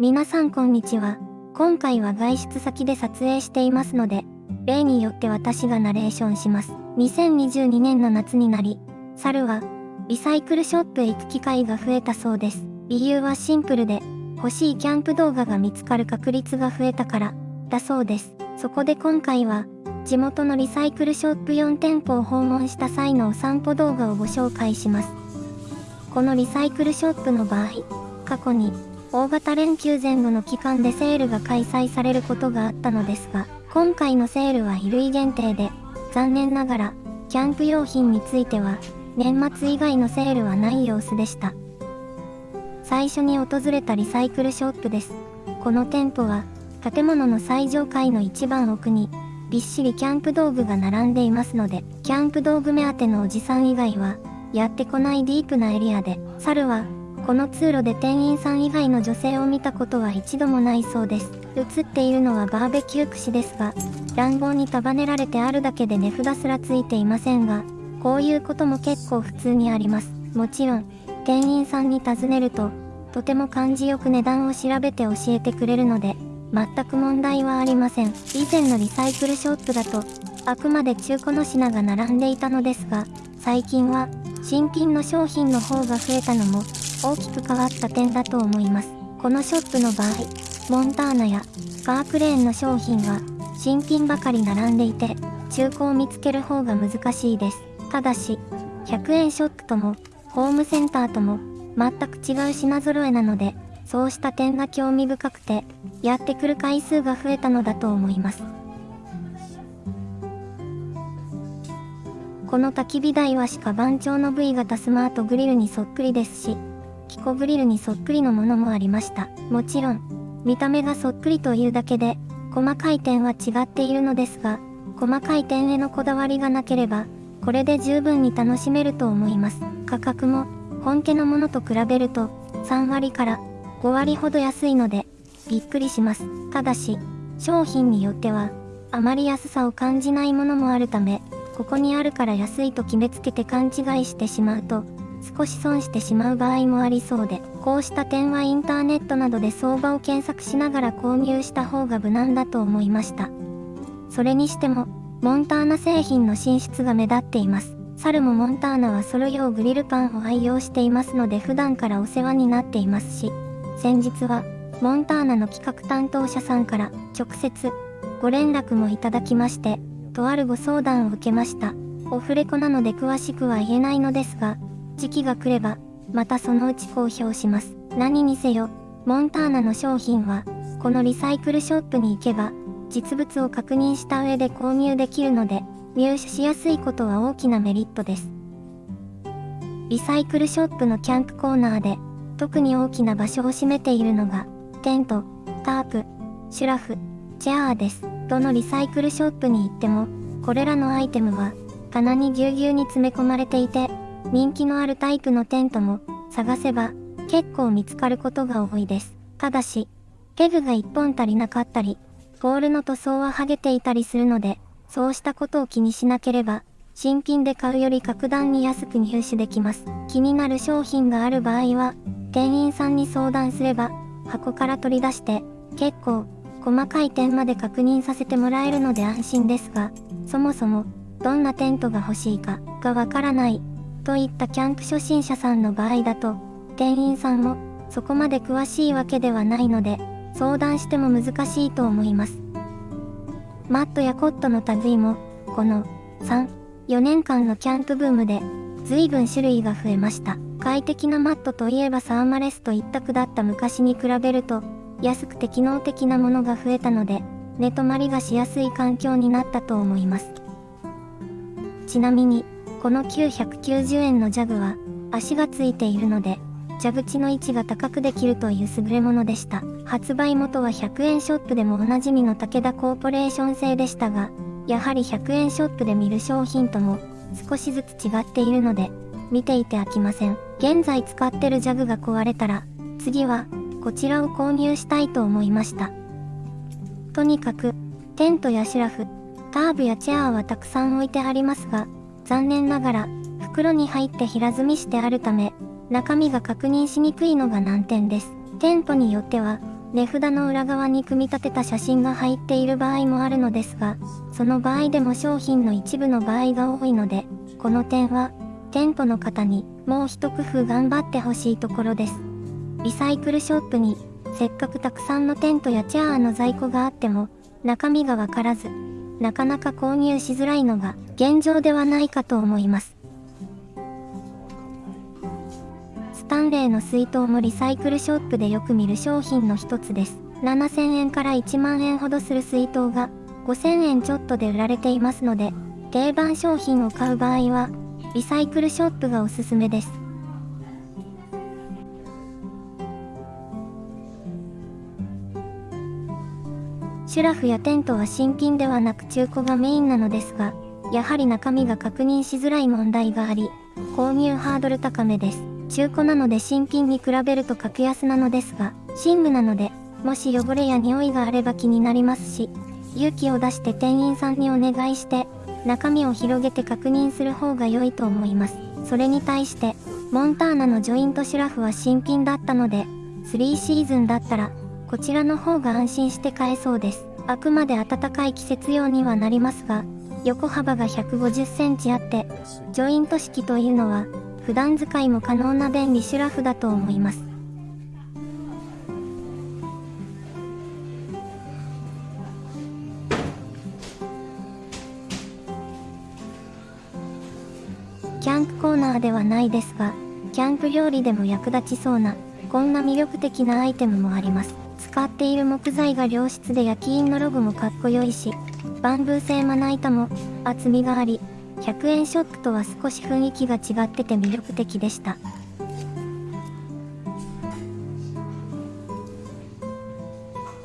皆さんこんにちは。今回は外出先で撮影していますので、例によって私がナレーションします。2022年の夏になり、猿はリサイクルショップへ行く機会が増えたそうです。理由はシンプルで、欲しいキャンプ動画が見つかる確率が増えたから、だそうです。そこで今回は、地元のリサイクルショップ4店舗を訪問した際のお散歩動画をご紹介します。このリサイクルショップの場合、過去に大型連休前後の期間でセールが開催されることがあったのですが、今回のセールは衣類限定で、残念ながら、キャンプ用品については、年末以外のセールはない様子でした。最初に訪れたリサイクルショップです。この店舗は、建物の最上階の一番奥に、びっしりキャンプ道具が並んでいますので、キャンプ道具目当てのおじさん以外は、やってこないディープなエリアで、猿は、この通路で店員さん以外の女性を見たことは一度もないそうです。映っているのはバーベキュー串ですが、乱暴に束ねられてあるだけで値札すらついていませんが、こういうことも結構普通にあります。もちろん、店員さんに尋ねると、とても感じよく値段を調べて教えてくれるので、全く問題はありません。以前のリサイクルショップだと、あくまで中古の品が並んでいたのですが、最近は、新品の商品の方が増えたのも、大きく変わった点だと思います。このショップの場合、モンターナやカークレーンの商品は新品ばかり並んでいて、中古を見つける方が難しいです。ただし、100円ショップとも、ホームセンターとも、全く違う品揃えなので、そうした点が興味深くて、やってくる回数が増えたのだと思います。この焚き火台は鹿番長の V 型スマートグリルにそっくりですし、キコグリルにそっくりのものもありました。もちろん、見た目がそっくりというだけで、細かい点は違っているのですが、細かい点へのこだわりがなければ、これで十分に楽しめると思います。価格も、本家のものと比べると、3割から5割ほど安いので、びっくりします。ただし、商品によっては、あまり安さを感じないものもあるため、ここにあるから安いと決めつけて勘違いしてしまうと、少し損してしまう場合もありそうで、こうした点はインターネットなどで相場を検索しながら購入した方が無難だと思いました。それにしても、モンターナ製品の進出が目立っています。猿もモンターナはソロ用グリルパンを愛用していますので普段からお世話になっていますし、先日は、モンターナの企画担当者さんから直接ご連絡もいただきまして、とあるご相談を受けました。オフレコなので詳しくは言えないのですが、時期が来れば、またそのうち公表します。何にせよ、モンターナの商品は、このリサイクルショップに行けば、実物を確認した上で購入できるので、入手しやすいことは大きなメリットです。リサイクルショップのキャンプコーナーで、特に大きな場所を占めているのが、テント、タープ、シュラフ、チェアーです。どのリサイクルショップに行っても、これらのアイテムは、棚にぎゅうぎゅうに詰め込まれていて、人気のあるタイプのテントも探せば結構見つかることが多いです。ただし、ペグが1本足りなかったり、ポールの塗装は剥げていたりするので、そうしたことを気にしなければ、新品で買うより格段に安く入手できます。気になる商品がある場合は、店員さんに相談すれば、箱から取り出して、結構、細かい点まで確認させてもらえるので安心ですが、そもそも、どんなテントが欲しいかがわからないといったキャンプ初心者さんの場合だと、店員さんもそこまで詳しいわけではないので、相談しても難しいと思います。マットやコットの類も、この3、4年間のキャンプブームで、随分種類が増えました。快適なマットといえばサーマレスと一択だった昔に比べると、安くて機能的なものが増えたので、寝泊まりがしやすい環境になったと思います。ちなみに、この990円のジャグは足がついているので蛇口の位置が高くできるという優れものでした。発売元は100円ショップでもおなじみの武田コーポレーション製でしたがやはり100円ショップで見る商品とも少しずつ違っているので見ていて飽きません。現在使ってるジャグが壊れたら次はこちらを購入したいと思いました。とにかくテントやシュラフターブやチェアーはたくさん置いてありますが残念ながら、袋に入って平積みしてあるため、中身が確認しにくいのが難点です。テントによっては、値札の裏側に組み立てた写真が入っている場合もあるのですが、その場合でも商品の一部の場合が多いので、この点は、店舗の方にもう一工夫頑張ってほしいところです。リサイクルショップに、せっかくたくさんのテントやチェアーの在庫があっても、中身がわからず、なかなか購入しづらいのが現状ではないかと思います。スタンレーの水筒もリサイクルショップでよく見る商品の一つです。7000円から1万円ほどする水筒が5000円ちょっとで売られていますので、定番商品を買う場合は、リサイクルショップがおすすめです。シュラフやテントは新品ではなく中古がメインなのですが、やはり中身が確認しづらい問題があり、購入ハードル高めです。中古なので新品に比べると格安なのですが、寝具なので、もし汚れや匂いがあれば気になりますし、勇気を出して店員さんにお願いして、中身を広げて確認する方が良いと思います。それに対して、モンターナのジョイントシュラフは新品だったので、3シーズンだったらこちらの方が安心して買えそうです。あくまで暖かい季節用にはなりますが、横幅が150センチあって、ジョイント式というのは、普段使いも可能な便利シュラフだと思います。キャンプコーナーではないですが、キャンプ料理でも役立ちそうな、こんな魅力的なアイテムもあります。使っている木材が良質で焼き印のロゴもかっこよいし、バンブー製まな板も厚みがあり、100円ショップとは少し雰囲気が違ってて魅力的でした。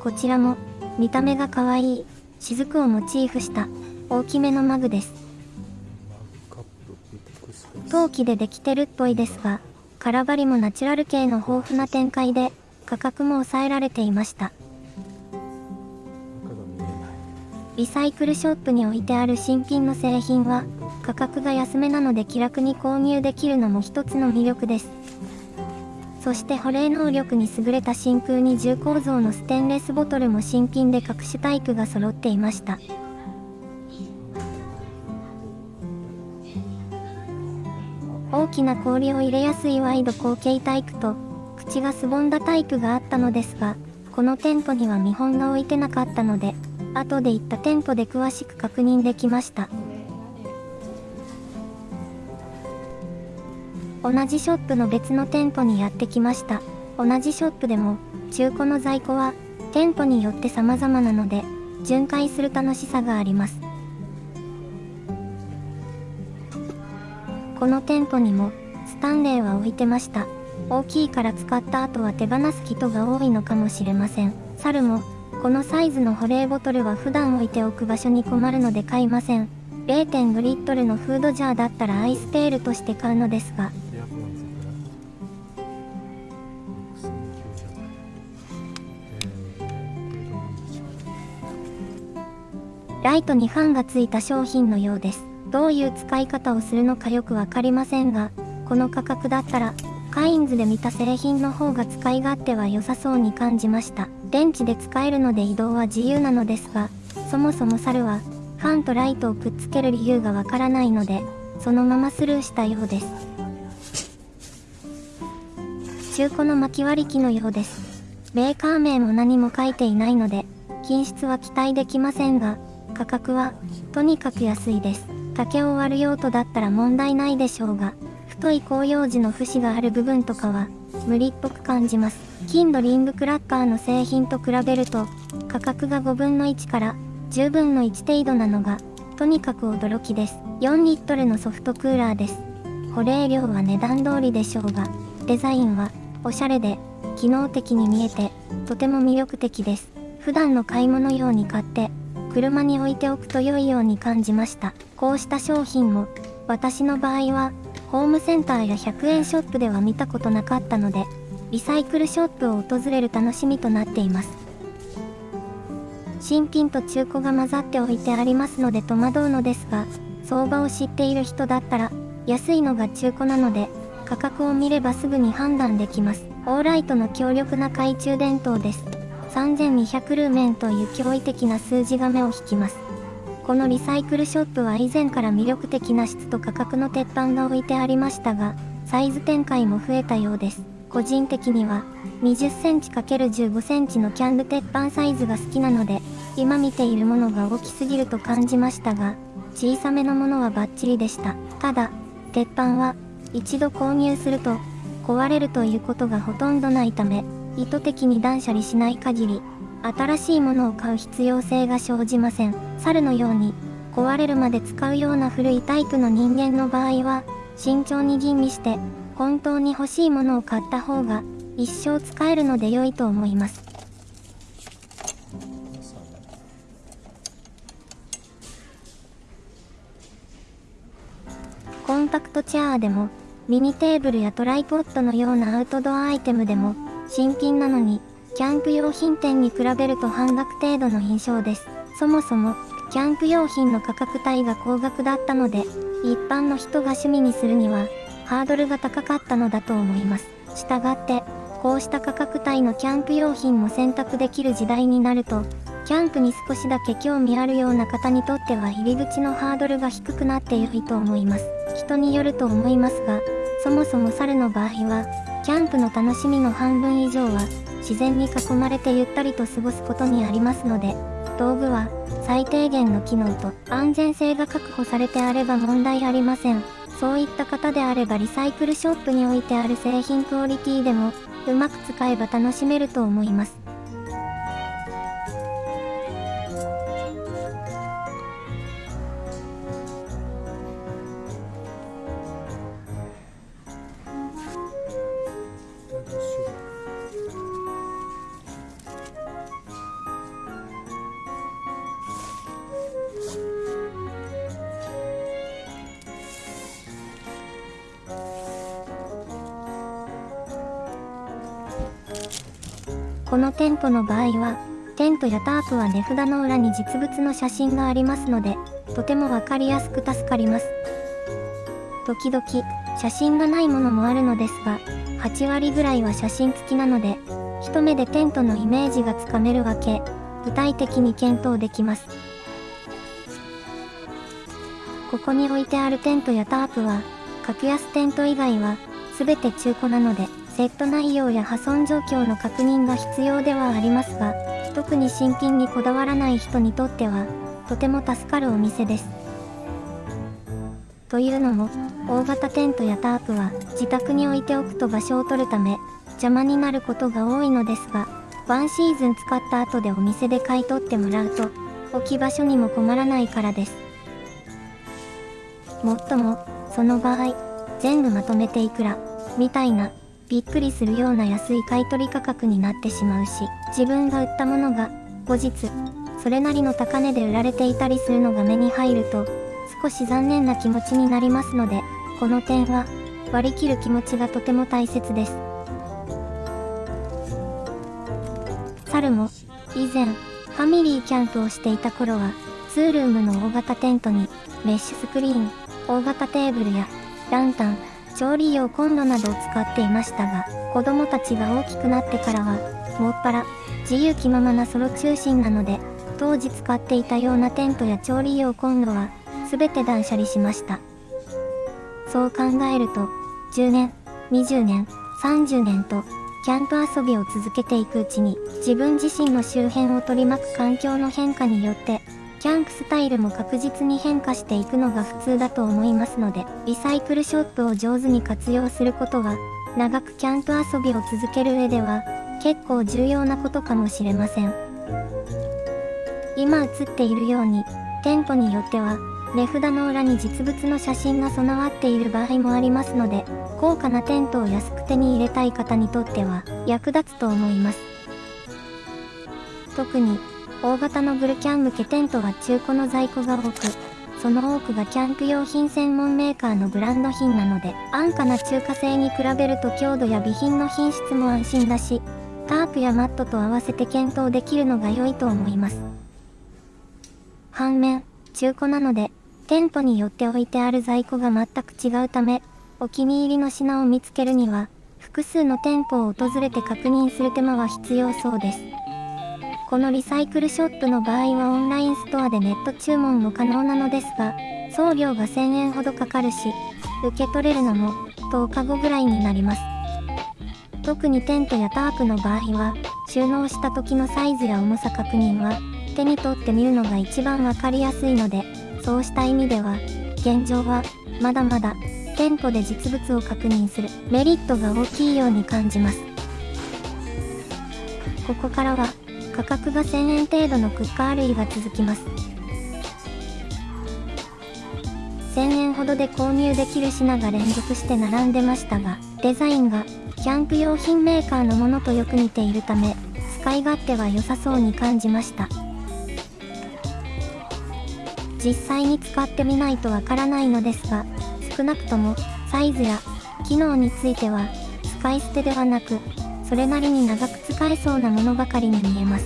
こちらも見た目が可愛い雫をモチーフした大きめのマグです。陶器でできてるっぽいですが、空張りもナチュラル系の豊富な展開で価格も抑えられていました。リサイクルショップに置いてある新品の製品は価格が安めなので気楽に購入できるのも一つの魅力です。そして保冷能力に優れた真空二重構造のステンレスボトルも新品で各種タイプが揃っていました。大きな氷を入れやすいワイド後傾タイプと口がすぼんだタイプがあったのですが、この店舗には見本が置いてなかったので、後で行った店舗で詳しく確認できました。同じショップの別の店舗にやってきました。同じショップでも、中古の在庫は、店舗によって様々なので、巡回する楽しさがあります。この店舗にも、スタンレーは置いてました。大きいから使った後は手放す人が多いのかもしれません。猿も、このサイズの保冷ボトルは普段置いておく場所に困るので買いません。0.5リットルのフードジャーだったらアイステールとして買うのですが。ライトにファンがついた商品のようです。どういう使い方をするのかよくわかりませんが、この価格だったらカインズで見た製品の方が使い勝手は良さそうに感じました。電池で使えるので移動は自由なのですが、そもそも猿は、ファンとライトをくっつける理由がわからないので、そのままスルーしたようです。中古の巻き割り機のようです。メーカー名も何も書いていないので、品質は期待できませんが、価格は、とにかく安いです。竹を割る用途だったら問題ないでしょうが、太い広葉樹の節がある部分とかは無理っぽく感じます。金のリングクラッカーの製品と比べると価格が5分の1から10分の1程度なのがとにかく驚きです。4リットルのソフトクーラーです。保冷量は値段通りでしょうが、デザインはおしゃれで機能的に見えてとても魅力的です。普段の買い物用に買って車に置いておくと良いように感じました。こうした商品も私の場合はホームセンターや100円ショップでは見たことなかったので、リサイクルショップを訪れる楽しみとなっています。新品と中古が混ざっておいてありますので戸惑うのですが、相場を知っている人だったら、安いのが中古なので、価格を見ればすぐに判断できます。オーライトの強力な懐中電灯です。3200ルーメンという驚異的な数字が目を引きます。このリサイクルショップは以前から魅力的な質と価格の鉄板が置いてありましたが、サイズ展開も増えたようです。個人的には、20センチ ×15 センチのキャンド鉄板サイズが好きなので、今見ているものが大きすぎると感じましたが、小さめのものはバッチリでした。ただ、鉄板は、一度購入すると、壊れるということがほとんどないため、意図的に断捨離しない限り、新しいものを買う必要性が生じません。猿のように、壊れるまで使うような古いタイプの人間の場合は、慎重に吟味して、本当に欲しいものを買った方が、一生使えるので良いと思います。コンパクトチェアでも、ミニテーブルやトライポッドのようなアウトドアアイテムでも、新品なのに、キャンプ用品店に比べると半額程度の印象です。そもそも、キャンプ用品の価格帯が高額だったので、一般の人が趣味にするには、ハードルが高かったのだと思います。したがって、こうした価格帯のキャンプ用品も選択できる時代になると、キャンプに少しだけ興味あるような方にとっては入り口のハードルが低くなって良いと思います。人によると思いますが、そもそも猿の場合は、キャンプの楽しみの半分以上は、自然に囲まれてゆったりと過ごすことにありますので、道具は最低限の機能と安全性が確保されてあれば問題ありません。そういった方であればリサイクルショップに置いてある製品クオリティでもうまく使えば楽しめると思います。トの場合は、テントやタープは値札の裏に実物の写真がありますので、とてもわかりやすく助かります。時々、写真がないものもあるのですが、8割ぐらいは写真付きなので、一目でテントのイメージがつかめるわけ、具体的に検討できます。ここに置いてあるテントやタープは、格安テント以外は、すべて中古なので、セット内容や破損状況の確認が必要ではありますが、特に新品にこだわらない人にとっては、とても助かるお店です。というのも、大型テントやタープは自宅に置いておくと場所を取るため、邪魔になることが多いのですが、ワンシーズン使った後でお店で買い取ってもらうと、置き場所にも困らないからです。もっとも、その場合、全部まとめていくら、みたいなびっくりするような安い買取価格になってしまうし、自分が売ったものが、後日、それなりの高値で売られていたりするのが目に入ると、少し残念な気持ちになりますので、この点は、割り切る気持ちがとても大切です。猿も、以前、ファミリーキャンプをしていた頃は、ツールームの大型テントに、メッシュスクリーン、大型テーブルや、ランタン、調理用コンロなどを使っていましたが、子供たちが大きくなってからは、もっぱら、自由気ままなソロ中心なので、当時使っていたようなテントや調理用コンロは、すべて断捨離しました。そう考えると、10年、20年、30年と、キャンプ遊びを続けていくうちに、自分自身の周辺を取り巻く環境の変化によって、キャンプスタイルも確実に変化していくのが普通だと思いますので、リサイクルショップを上手に活用することは、長くキャンプ遊びを続ける上では、結構重要なことかもしれません。今映っているように、店舗によっては、値札の裏に実物の写真が備わっている場合もありますので、高価なテントを安く手に入れたい方にとっては役立つと思います。特に、大型のグルキャン向けテントは中古の在庫が多く、その多くがキャンプ用品専門メーカーのブランド品なので、安価な中華製に比べると強度や備品の品質も安心だし、タープやマットと合わせて検討できるのが良いと思います。反面、中古なので、店舗によって置いてある在庫が全く違うため、お気に入りの品を見つけるには、複数の店舗を訪れて確認する手間は必要そうです。このリサイクルショップの場合はオンラインストアでネット注文も可能なのですが、送料が1000円ほどかかるし、受け取れるのも10日後ぐらいになります。特にテントやタープの場合は、収納した時のサイズや重さ確認は、手に取ってみるのが一番わかりやすいので、そうした意味では、現状は、まだまだ、店舗で実物を確認するメリットが大きいように感じます。ここからは、価格が1000円程度のクッカー類が続きます。1000円ほどで購入できる品が連続して並んでましたが、デザインがキャンプ用品メーカーのものとよく似ているため、使い勝手は良さそうに感じました。実際に使ってみないとわからないのですが、少なくともサイズや機能については使い捨てではなくそれなりに長く使えそうなものばかりに見えます。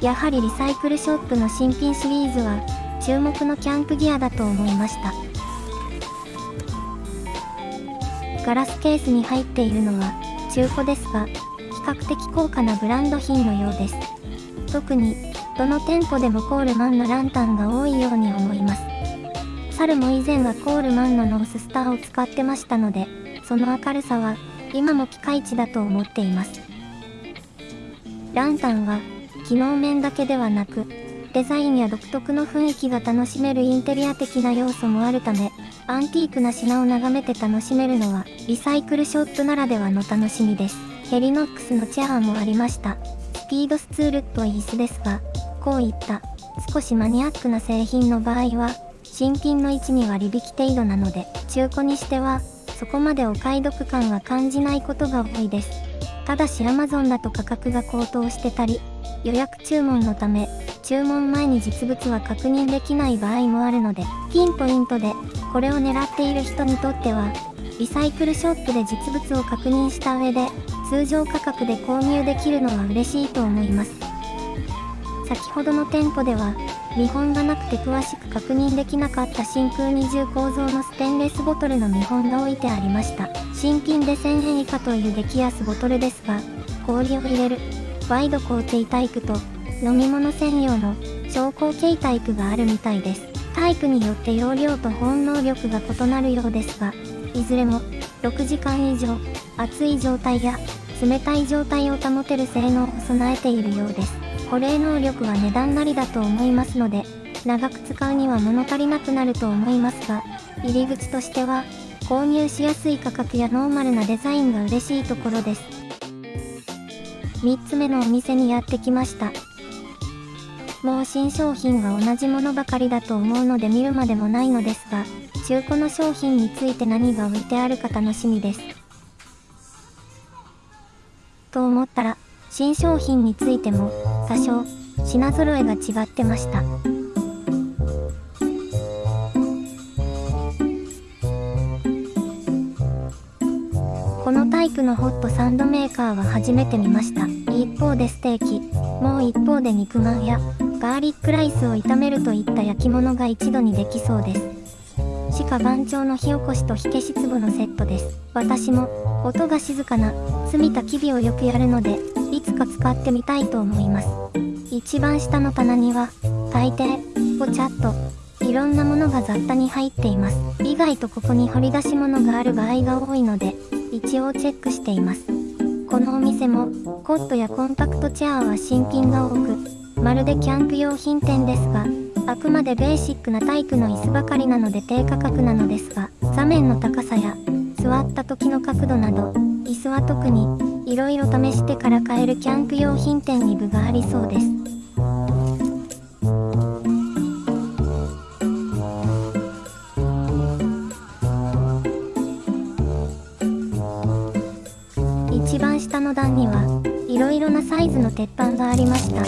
やはりリサイクルショップの新品シリーズは注目のキャンプギアだと思いました。ガラスケースに入っているのは中古ですが、比較的高価なブランド品のようです。特に、どの店舗でもコールマンのランタンが多いように思います。猿も以前はコールマンのノーススターを使ってましたので、その明るさは今もピカイチだと思っています。ランタンは、機能面だけではなく、デザインや独特の雰囲気が楽しめるインテリア的な要素もあるため、アンティークな品を眺めて楽しめるのは、リサイクルショップならではの楽しみです。ヘリノックスのチェアもありました。スピードスツールっぽい椅子ですが、こういった少しマニアックな製品の場合は、新品の位置に割引程度なので、中古にしてはそこまでお買い得感は感じないことが多いです。ただし Amazon だと価格が高騰してたり、予約注文のため、注文前に実物は確認できない場合もあるので、ピンポイントで、これを狙っている人にとっては、リサイクルショップで実物を確認した上で、通常価格で購入できるのは嬉しいと思います。先ほどの店舗では、見本がなくて詳しく確認できなかった真空二重構造のステンレスボトルの見本が置いてありました。新品で1000円以下という激安ボトルですが、氷を入れる、ワイド工程タイプと、飲み物専用の小口径タイプがあるみたいです。タイプによって容量と保温能力が異なるようですが、いずれも6時間以上、熱い状態や冷たい状態を保てる性能を備えているようです。保冷能力は値段なりだと思いますので、長く使うには物足りなくなると思いますが、入り口としては、購入しやすい価格やノーマルなデザインが嬉しいところです。3つ目のお店にやってきました。もう新商品が同じものばかりだと思うので見るまでもないのですが、中古の商品について何が置いてあるか楽しみです。と思ったら、新商品についても多少品揃えが違ってました。このタイプのホットサンドメーカーは初めて見ました。一方でステーキ。もう一方で肉まんやガーリックライスを炒めるといった焼き物が一度にできそうです。しか番長の火起こしと火消し壺のセットです。私も音が静かな澄みたき火をよくやるのでいつか使ってみたいと思います。一番下の棚には、大抵、ポチャッと、いろんなものが雑多に入っています。意外とここに掘り出し物がある場合が多いので、一応チェックしています。このお店も、コットやコンパクトチェアは新品が多く、まるでキャンプ用品店ですが、あくまでベーシックなタイプの椅子ばかりなので低価格なのですが、座面の高さや、座った時の角度など、椅子は特に、いろいろ試してから買えるキャンプ用品店に部がありそうです。一番下の段にはいろいろなサイズの鉄板がありました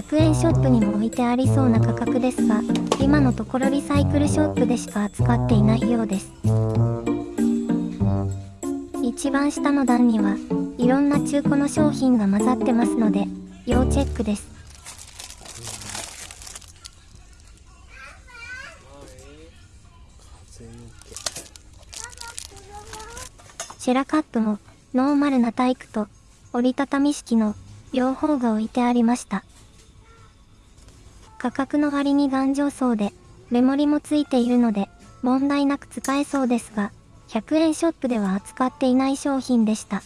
100円ショップにも置いてありそうな価格ですが今のところリサイクルショップでしか扱っていないようです一番下の段にはいろんな中古の商品が混ざってますので要チェックですシェラカップもノーマルなタイプと折りたたみ式の両方が置いてありました。価格の割に頑丈そうで、メモリもついているので、問題なく使えそうですが、100円ショップでは扱っていない商品でした。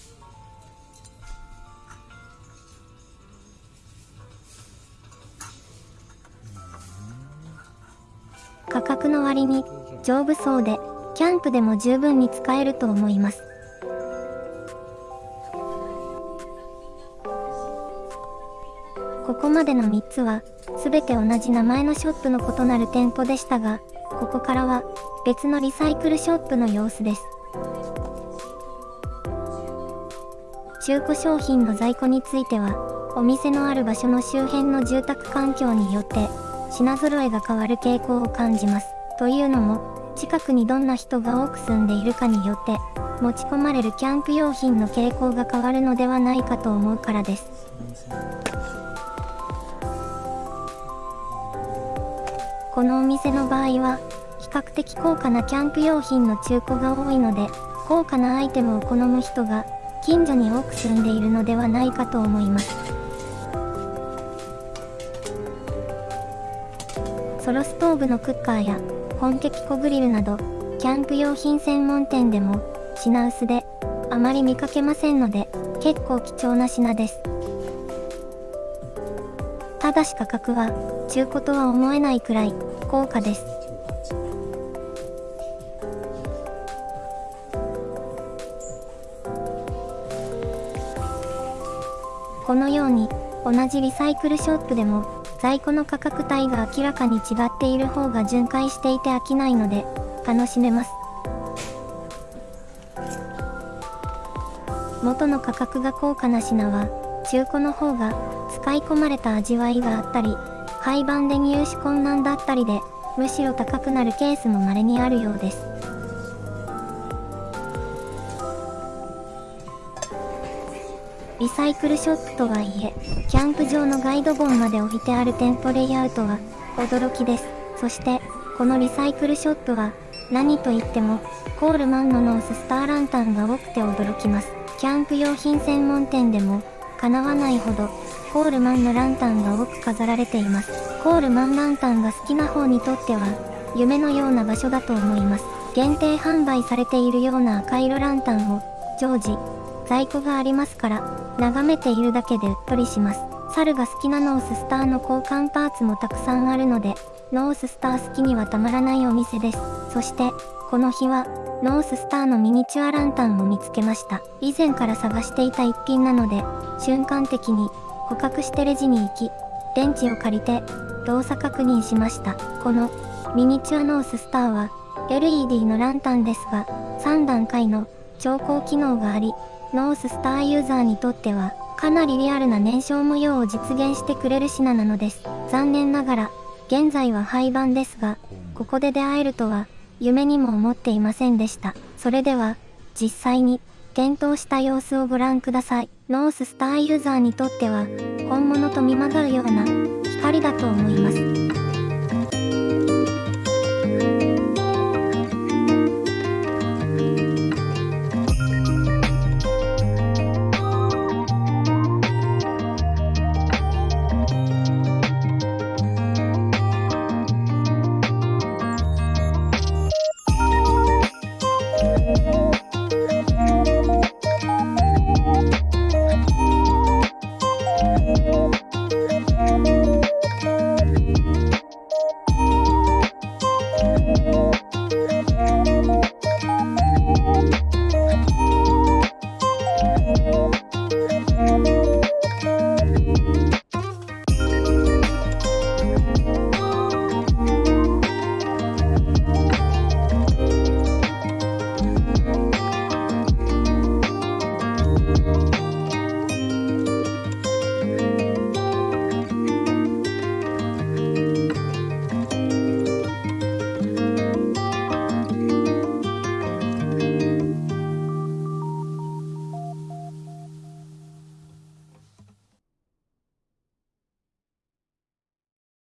価格の割に丈夫そうで、キャンプでも十分に使えると思います。ここまでの3つは、すべて同じ名前のショップの異なる店舗でしたが、ここからは別のリサイクルショップの様子です。中古商品の在庫については、お店のある場所の周辺の住宅環境によって品揃えが変わる傾向を感じます。というのも、近くにどんな人が多く住んでいるかによって、持ち込まれるキャンプ用品の傾向が変わるのではないかと思うからです。このお店の場合は、比較的高価なキャンプ用品の中古が多いので、高価なアイテムを好む人が近所に多く住んでいるのではないかと思います。ソロストーブのクッカーや本家キコグリルなど、キャンプ用品専門店でも品薄であまり見かけませんので、結構貴重な品です。ただし価格は中古とは思えないくらい高価です。このように同じリサイクルショップでも在庫の価格帯が明らかに違っている方が巡回していて飽きないので楽しめます。元の価格が高価な品は中古の方が使い込まれた味わいがあったり廃盤で入手困難だったりでむしろ高くなるケースも稀にあるようです。サイクルショップとはいえ、キャンプ場のガイド本まで置いてある店舗レイアウトは驚きです。そして、このリサイクルショップは何と言ってもコールマンのノーススターランタンが多くて驚きます。キャンプ用品専門店でも叶わないほどコールマンのランタンが多く飾られています。コールマンランタンが好きな方にとっては夢のような場所だと思います。限定販売されているような赤色ランタンを常時在庫がありますから、眺めているだけでうっとりします。猿が好きなノーススターの交換パーツもたくさんあるので、ノーススター好きにはたまらないお店です。そして、この日は、ノーススターのミニチュアランタンを見つけました。以前から探していた一品なので、瞬間的に捕獲してレジに行き、電池を借りて動作確認しました。このミニチュアノーススターは LED のランタンですが、3段階の調光機能があり、ノーススターユーザーにとっては、かなりリアルな燃焼模様を実現してくれる品なのです。残念ながら、現在は廃盤ですが、ここで出会えるとは、夢にも思っていませんでした。それでは、実際に、点灯した様子をご覧ください。ノーススターユーザーにとっては、本物と見まがうような、光だと思います。